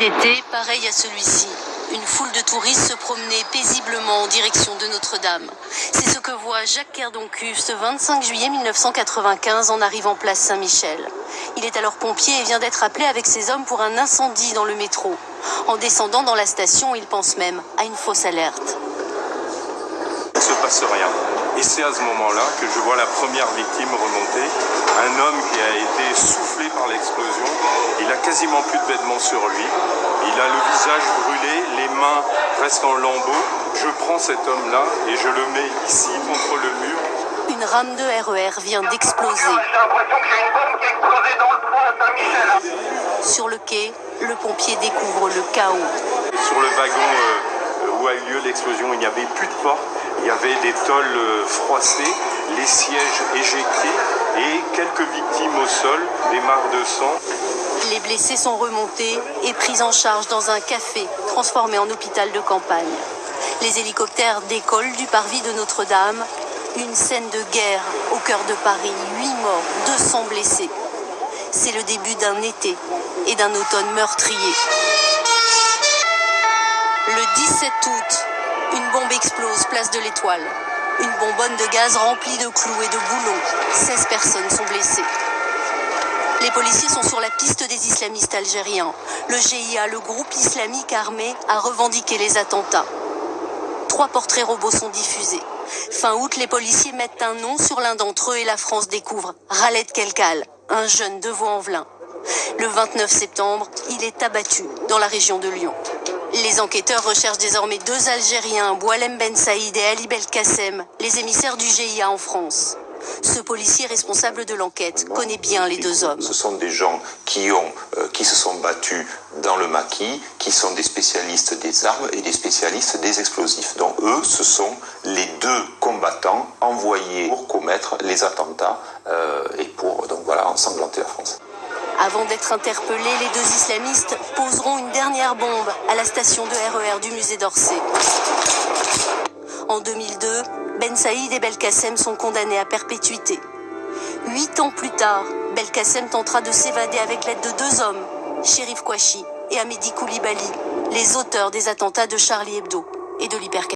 Été pareil à celui-ci. Une foule de touristes se promenait paisiblement en direction de Notre-Dame. C'est ce que voit Jacques Kerdoncu ce 25 juillet 1995 en arrivant place Saint-Michel. Il est alors pompier et vient d'être appelé avec ses hommes pour un incendie dans le métro. En descendant dans la station, il pense même à une fausse alerte. Il ne se passe rien. Et c'est à ce moment-là que je vois la première victime remonter, un homme qui a été soufflé par l'explosion. Il a quasiment plus de vêtements sur lui. Il a le visage brûlé, les mains presque en lambeaux. Je prends cet homme-là et je le mets ici contre le mur. Une rame de RER vient d'exploser. J'ai l'impression qu'il y a une bombe qui a explosé dans le pont à Saint-Michel. Sur le quai, le pompier découvre le chaos. Sur le wagon euh, où a eu lieu l'explosion, il n'y avait plus de porte. Il y avait des tôles euh, froissées, les sièges éjectés et quelques victimes au sol, des marques de sang. Les blessés sont remontés et pris en charge dans un café transformé en hôpital de campagne. Les hélicoptères décollent du parvis de Notre-Dame. Une scène de guerre au cœur de Paris. 8 morts, 200 blessés. C'est le début d'un été et d'un automne meurtrier. Le 17 août, une bombe explose place de l'Étoile. Une bonbonne de gaz remplie de clous et de boulons. 16 personnes sont blessées. Les policiers sont sur la piste des islamistes algériens. Le GIA, le groupe islamique armé, a revendiqué les attentats. Trois portraits robots sont diffusés. Fin août, les policiers mettent un nom sur l'un d'entre eux et la France découvre Raled Kelkal, un jeune de Vaux-en-Velin. Le 29 septembre, il est abattu dans la région de Lyon. Les enquêteurs recherchent désormais deux Algériens, Boualem Ben Saïd et Ali Belkacem, les émissaires du GIA en France. Ce policier responsable de l'enquête connaît bien les deux hommes. Ce sont des gens qui, ont, euh, qui se sont battus dans le maquis, qui sont des spécialistes des armes et des spécialistes des explosifs. Donc eux, ce sont les deux combattants envoyés pour commettre les attentats euh, et pour donc voilà ensanglanter la France. Avant d'être interpellés, les deux islamistes poseront une dernière bombe à la station de RER du musée d'Orsay. En 2002, Ben Saïd et Belkacem sont condamnés à perpétuité. Huit ans plus tard, Belkacem tentera de s'évader avec l'aide de deux hommes, Sherif Kouachi et Amédi Koulibaly, les auteurs des attentats de Charlie Hebdo et de l'hypercapacité.